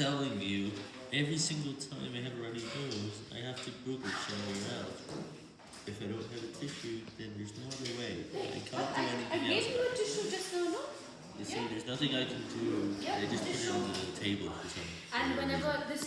telling you, every single time I have a runny nose, I have to Google it somewhere else. If I don't have a tissue, then there's no other way. I can't do I, I anything gave you a tissue just now, no? You see, there's nothing I can do. Yeah, I just put it on the table for some. And whenever this